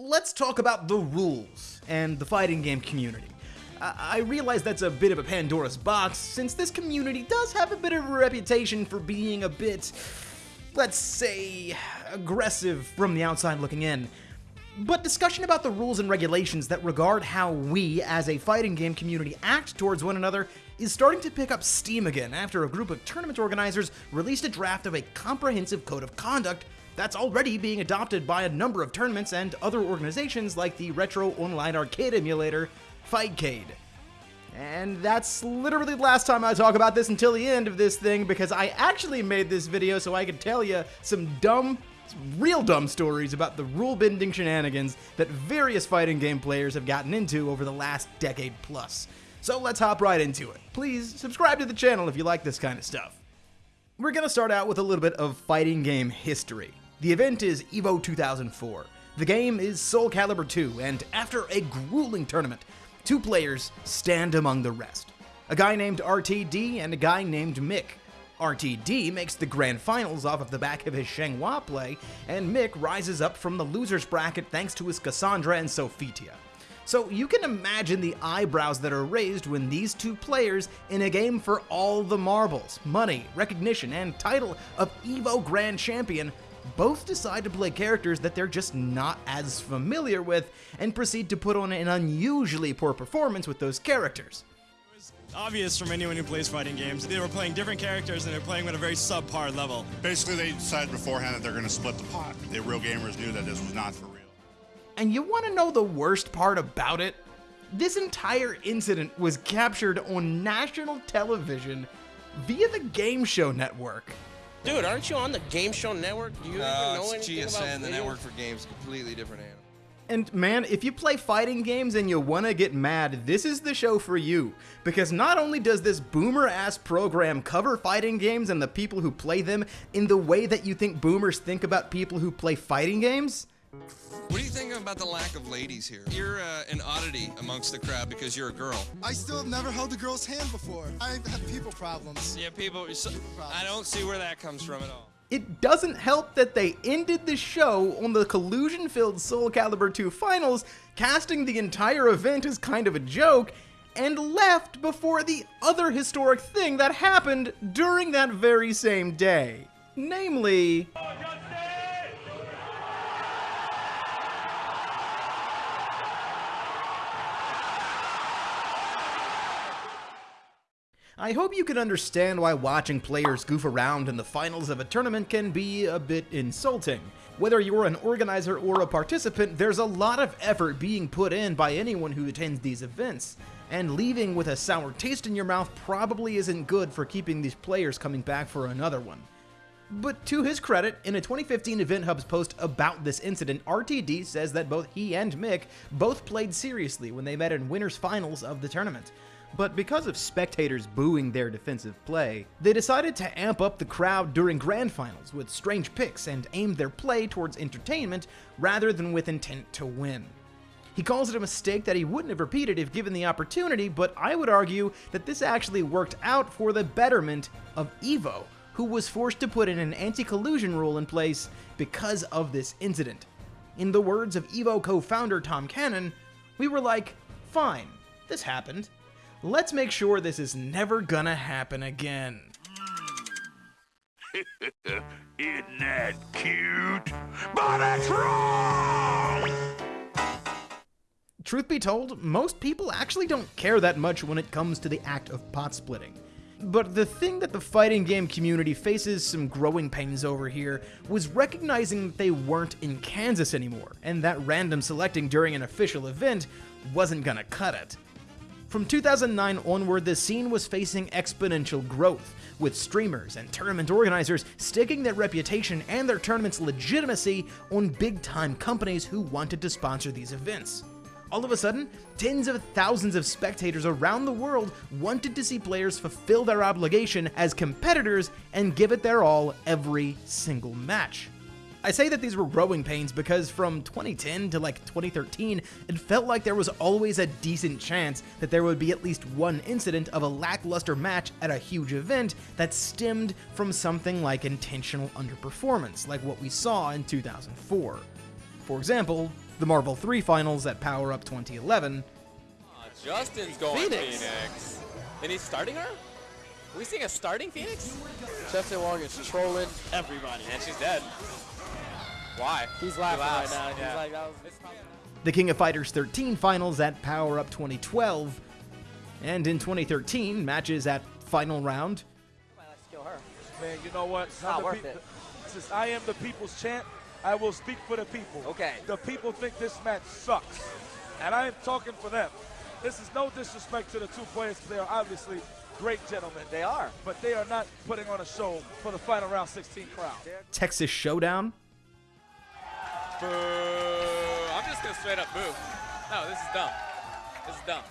let's talk about the rules and the fighting game community. I, I realize that's a bit of a Pandora's box, since this community does have a bit of a reputation for being a bit, let's say, aggressive from the outside looking in. But discussion about the rules and regulations that regard how we, as a fighting game community, act towards one another is starting to pick up steam again after a group of tournament organizers released a draft of a comprehensive code of conduct that's already being adopted by a number of tournaments and other organizations like the retro online arcade emulator Fightcade. And that's literally the last time I talk about this until the end of this thing because I actually made this video so I could tell you some dumb, real dumb stories about the rule bending shenanigans that various fighting game players have gotten into over the last decade plus. So let's hop right into it. Please subscribe to the channel if you like this kind of stuff. We're gonna start out with a little bit of fighting game history. The event is EVO 2004. The game is Soul Calibur 2, and after a grueling tournament, two players stand among the rest. A guy named RTD and a guy named Mick. RTD makes the grand finals off of the back of his Xianghua play, and Mick rises up from the loser's bracket thanks to his Cassandra and Sophitia. So you can imagine the eyebrows that are raised when these two players in a game for all the marbles, money, recognition, and title of EVO Grand Champion both decide to play characters that they're just not as familiar with and proceed to put on an unusually poor performance with those characters. It was obvious from anyone who plays fighting games. They were playing different characters and they're playing at a very subpar level. Basically, they decided beforehand that they're going to split the pot. The real gamers knew that this was not for real. And you want to know the worst part about it? This entire incident was captured on national television via the Game Show Network. Dude, aren't you on the Game Show Network? Do you No, even know it's anything GSN, about the video? network for games, completely different animal. And man, if you play fighting games and you want to get mad, this is the show for you. Because not only does this boomer ass program cover fighting games and the people who play them in the way that you think boomers think about people who play fighting games, What do you think about the lack of ladies here? You're uh, an oddity amongst the crowd because you're a girl. I still have never held a girl's hand before. I have people problems. Yeah, people. I don't see where that comes from at all. it doesn't help that they ended the show on the collusion filled Soul Calibur 2 finals, casting the entire event as kind of a joke, and left before the other historic thing that happened during that very same day. Namely, I hope you can understand why watching players goof around in the finals of a tournament can be a bit insulting. Whether you're an organizer or a participant, there's a lot of effort being put in by anyone who attends these events, and leaving with a sour taste in your mouth probably isn't good for keeping these players coming back for another one. But to his credit, in a 2015 EventHubs post about this incident, RTD says that both he and Mick both played seriously when they met in winners finals of the tournament. But because of spectators booing their defensive play, they decided to amp up the crowd during grand finals with strange picks and aimed their play towards entertainment rather than with intent to win. He calls it a mistake that he wouldn't have repeated if given the opportunity, but I would argue that this actually worked out for the betterment of EVO, who was forced to put in an anti collusion rule in place because of this incident. In the words of EVO co founder Tom Cannon, we were like, fine, this happened. Let's make sure this is never gonna happen again. Isn't that cute? But it's wrong! Truth be told, most people actually don't care that much when it comes to the act of pot splitting. But the thing that the fighting game community faces some growing pains over here was recognizing that they weren't in Kansas anymore, and that random selecting during an official event wasn't gonna cut it. From 2009 onward, the scene was facing exponential growth, with streamers and tournament organizers sticking their reputation and their tournament's legitimacy on big time companies who wanted to sponsor these events. All of a sudden, tens of thousands of spectators around the world wanted to see players fulfill their obligation as competitors and give it their all every single match. I say that these were growing pains because from 2010 to like 2013, it felt like there was always a decent chance that there would be at least one incident of a lackluster match at a huge event that stemmed from something like intentional underperformance, like what we saw in 2004. For example, the Marvel 3 finals at Power Up 2011, Justin's going Phoenix. Phoenix. And he's starting her? Are we seeing a starting Phoenix? Justin Wong is trolling. Everybody. And she's dead. Why? He's laughing right laughs. now. He's like, that was. the King of Fighters 13 finals at Power Up 2012, and in 2013, matches at Final Round, kill her. Man, you know what? not I'm the worth peop- it. Since I am the people's champ, I will speak for the people. Okay. The people think this match sucks, and I am talking for them. This is no disrespect to the two players. They are obviously great gentlemen. They are. But they are not putting on a show for the final round 16 crowd. Texas Showdown, Boo. I'm just going to straight up boo. No, this is dumb. This is dumb.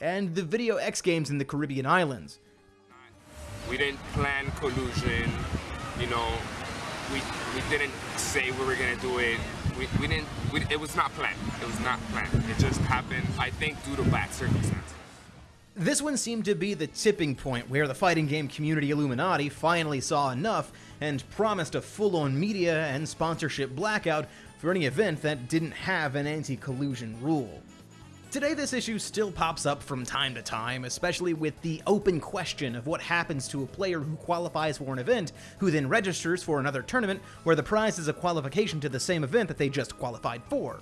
and the Video X Games in the Caribbean Islands. We didn't plan collusion. You know, we we didn't say we were gonna do it. We, we didn't. We, it was not planned. It was not planned. It just happened. I think due to bad circumstances. This one seemed to be the tipping point where the fighting game community Illuminati finally saw enough and promised a full on media and sponsorship blackout for any event that didn't have an anti collusion rule. Today, this issue still pops up from time to time, especially with the open question of what happens to a player who qualifies for an event, who then registers for another tournament where the prize is a qualification to the same event that they just qualified for.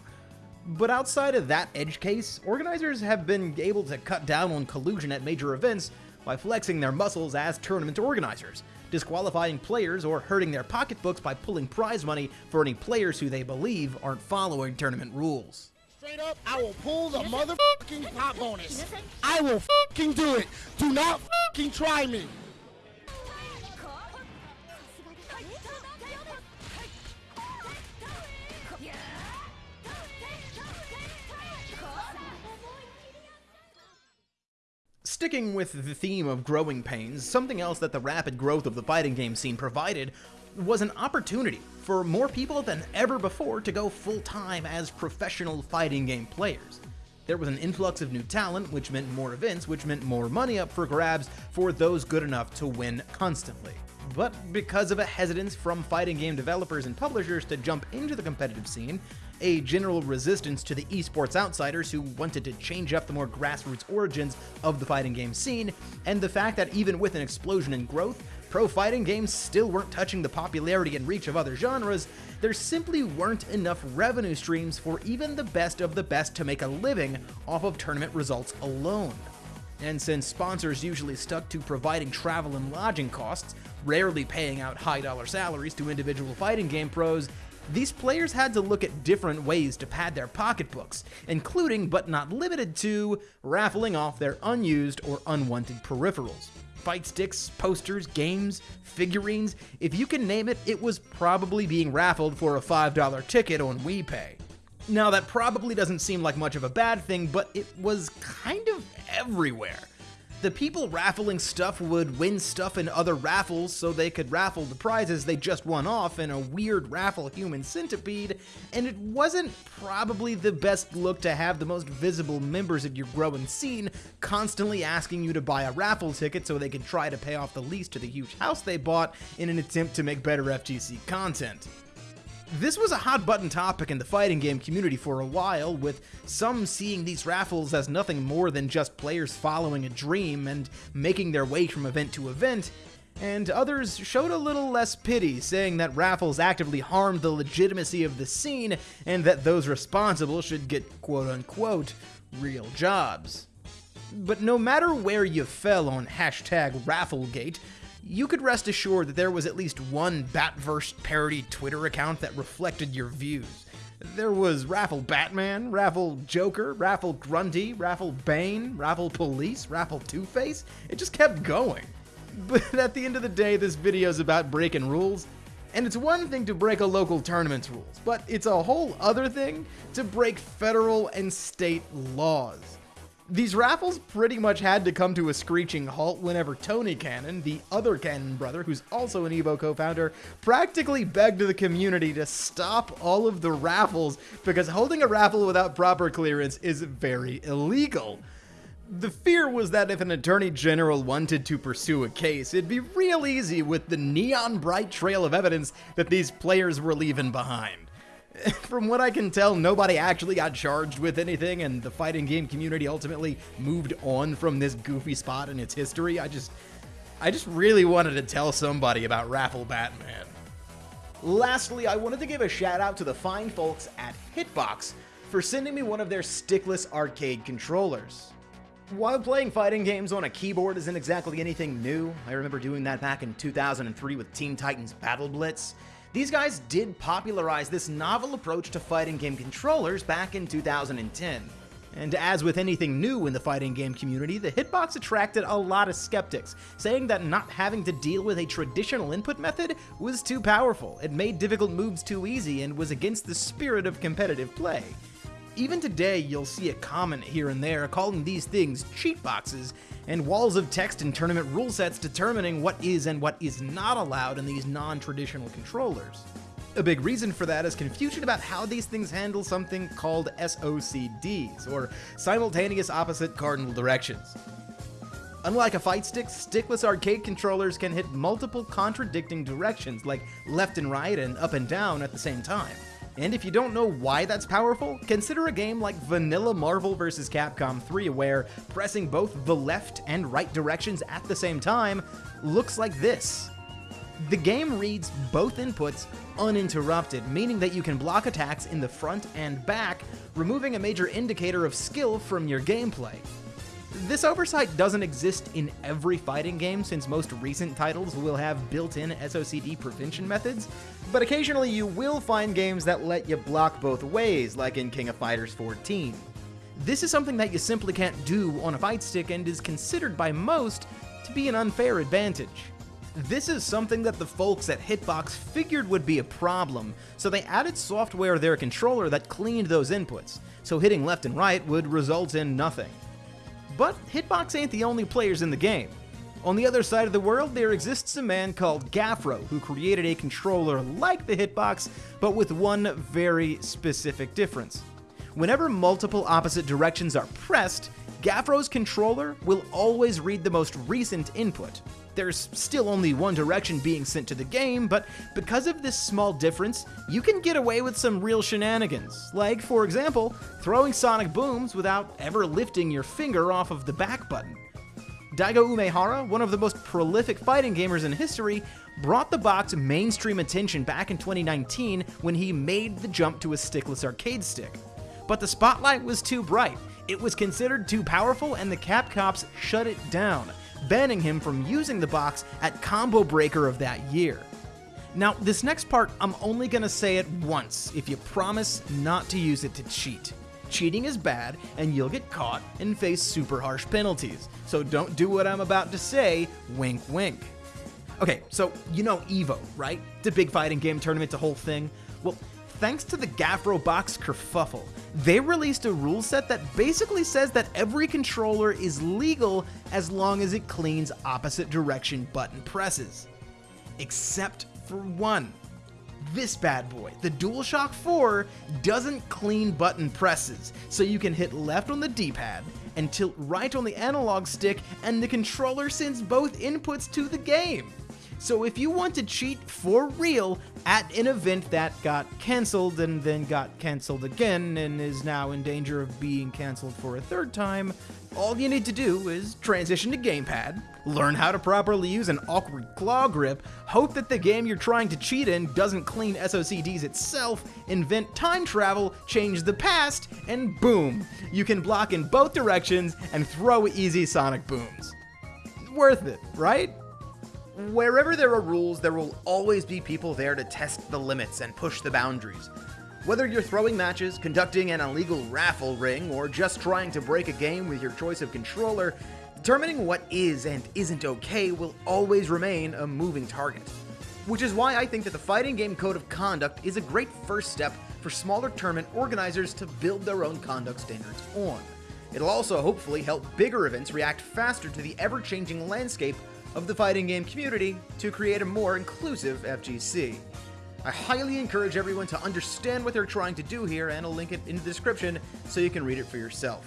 But outside of that edge case, organizers have been able to cut down on collusion at major events by flexing their muscles as tournament organizers, disqualifying players or hurting their pocketbooks by pulling prize money for any players who they believe aren't following tournament rules. Straight up, I will pull the motherfucking pop bonus. I will fucking do it. Do not fucking try me. Sticking with the theme of growing pains, something else that the rapid growth of the fighting game scene provided was an opportunity for more people than ever before to go full time as professional fighting game players. There was an influx of new talent, which meant more events, which meant more money up for grabs for those good enough to win constantly. But because of a hesitance from fighting game developers and publishers to jump into the competitive scene, a general resistance to the esports outsiders who wanted to change up the more grassroots origins of the fighting game scene, and the fact that even with an explosion in growth, pro fighting games still weren't touching the popularity and reach of other genres, there simply weren't enough revenue streams for even the best of the best to make a living off of tournament results alone. And since sponsors usually stuck to providing travel and lodging costs, rarely paying out high dollar salaries to individual fighting game pros, these players had to look at different ways to pad their pocketbooks, including but not limited to raffling off their unused or unwanted peripherals. Fight sticks, posters, games, figurines, if you can name it, it was probably being raffled for a $5 ticket on WePay. Now, that probably doesn't seem like much of a bad thing, but it was kind of everywhere. The people raffling stuff would win stuff in other raffles so they could raffle the prizes they just won off in a weird raffle human centipede, and it wasn't probably the best look to have the most visible members of your growing scene constantly asking you to buy a raffle ticket so they could try to pay off the lease to the huge house they bought in an attempt to make better FGC content. This was a hot button topic in the fighting game community for a while, with some seeing these raffles as nothing more than just players following a dream and making their way from event to event, and others showed a little less pity, saying that raffles actively harmed the legitimacy of the scene and that those responsible should get quote unquote real jobs. But no matter where you fell on hashtag Rafflegate, you could rest assured that there was at least one Batverse parody Twitter account that reflected your views. There was Raffle Batman, Raffle Joker, Raffle Grundy, Raffle Bane, Raffle Police, Raffle Two Face. It just kept going. But at the end of the day, this video is about breaking rules. And it's one thing to break a local tournament's rules, but it's a whole other thing to break federal and state laws. These raffles pretty much had to come to a screeching halt whenever Tony Cannon, the other Cannon brother, who's also an Evo co founder, practically begged the community to stop all of the raffles because holding a raffle without proper clearance is very illegal. The fear was that if an attorney general wanted to pursue a case, it'd be real easy with the neon bright trail of evidence that these players were leaving behind. From what I can tell, nobody actually got charged with anything, and the fighting game community ultimately moved on from this goofy spot in its history. I just, I just really wanted to tell somebody about Raffle Batman. Lastly, I wanted to give a shout out to the fine folks at Hitbox for sending me one of their stickless arcade controllers. While playing fighting games on a keyboard isn't exactly anything new, I remember doing that back in 2003 with Teen Titans Battle Blitz. These guys did popularize this novel approach to fighting game controllers back in 2010. And as with anything new in the fighting game community, the hitbox attracted a lot of skeptics, saying that not having to deal with a traditional input method was too powerful, it made difficult moves too easy, and was against the spirit of competitive play. Even today, you'll see a comment here and there calling these things cheat boxes, and walls of text and tournament rule sets determining what is and what is not allowed in these non-traditional controllers. A big reason for that is confusion about how these things handle something called SOCDs, or Simultaneous Opposite Cardinal Directions. Unlike a fight stick, stickless arcade controllers can hit multiple contradicting directions, like left and right and up and down at the same time. And if you don't know why that's powerful, consider a game like Vanilla Marvel vs. Capcom 3, where pressing both the left and right directions at the same time looks like this. The game reads both inputs uninterrupted, meaning that you can block attacks in the front and back, removing a major indicator of skill from your gameplay. This oversight doesn't exist in every fighting game since most recent titles will have built-in SOCD prevention methods, but occasionally you will find games that let you block both ways, like in King of Fighters 14. This is something that you simply can't do on a fight stick and is considered by most to be an unfair advantage. This is something that the folks at Hitbox figured would be a problem, so they added software to their controller that cleaned those inputs, so hitting left and right would result in nothing. But Hitbox ain't the only players in the game. On the other side of the world, there exists a man called Gafro who created a controller like the Hitbox, but with one very specific difference. Whenever multiple opposite directions are pressed, Gafro's controller will always read the most recent input. There's still only one direction being sent to the game, but because of this small difference, you can get away with some real shenanigans. Like, for example, throwing sonic booms without ever lifting your finger off of the back button. Daigo Umehara, one of the most prolific fighting gamers in history, brought the box mainstream attention back in 2019 when he made the jump to a stickless arcade stick. But the spotlight was too bright, it was considered too powerful, and the Capcoms shut it down, banning him from using the box at Combo Breaker of that year. Now, this next part, I'm only gonna say it once if you promise not to use it to cheat. Cheating is bad, and you'll get caught and face super harsh penalties. So don't do what I'm about to say, wink wink. Okay, so you know EVO, right? The big fighting game tournament, the whole thing. Well, thanks to the Gafro box kerfuffle, they released a rule set that basically says that every controller is legal as long as it cleans opposite direction button presses. Except for one. This bad boy, the DualShock 4, doesn't clean button presses, so you can hit left on the D-pad and tilt right on the analog stick and the controller sends both inputs to the game. So if you want to cheat for real at an event that got cancelled and then got cancelled again and is now in danger of being cancelled for a third time, all you need to do is transition to gamepad, learn how to properly use an awkward claw grip, hope that the game you're trying to cheat in doesn't clean SOCDs itself, invent time travel, change the past, and boom, you can block in both directions and throw easy sonic booms. Worth it, right? Wherever there are rules, there will always be people there to test the limits and push the boundaries. Whether you're throwing matches, conducting an illegal raffle ring, or just trying to break a game with your choice of controller, determining what is and isn't okay will always remain a moving target. Which is why I think that the Fighting Game Code of Conduct is a great first step for smaller tournament organizers to build their own conduct standards on. It'll also hopefully help bigger events react faster to the ever changing landscape of the fighting game community to create a more inclusive FGC. I highly encourage everyone to understand what they're trying to do here, and I'll link it in the description so you can read it for yourself.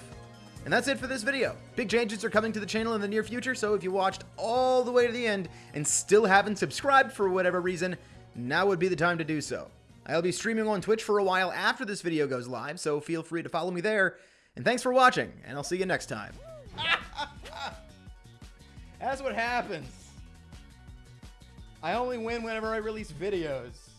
And that's it for this video. Big changes are coming to the channel in the near future, so if you watched all the way to the end and still haven't subscribed for whatever reason, now would be the time to do so. I'll be streaming on Twitch for a while after this video goes live, so feel free to follow me there. And thanks for watching, and I'll see you next time. That's what happens. I only win whenever I release videos.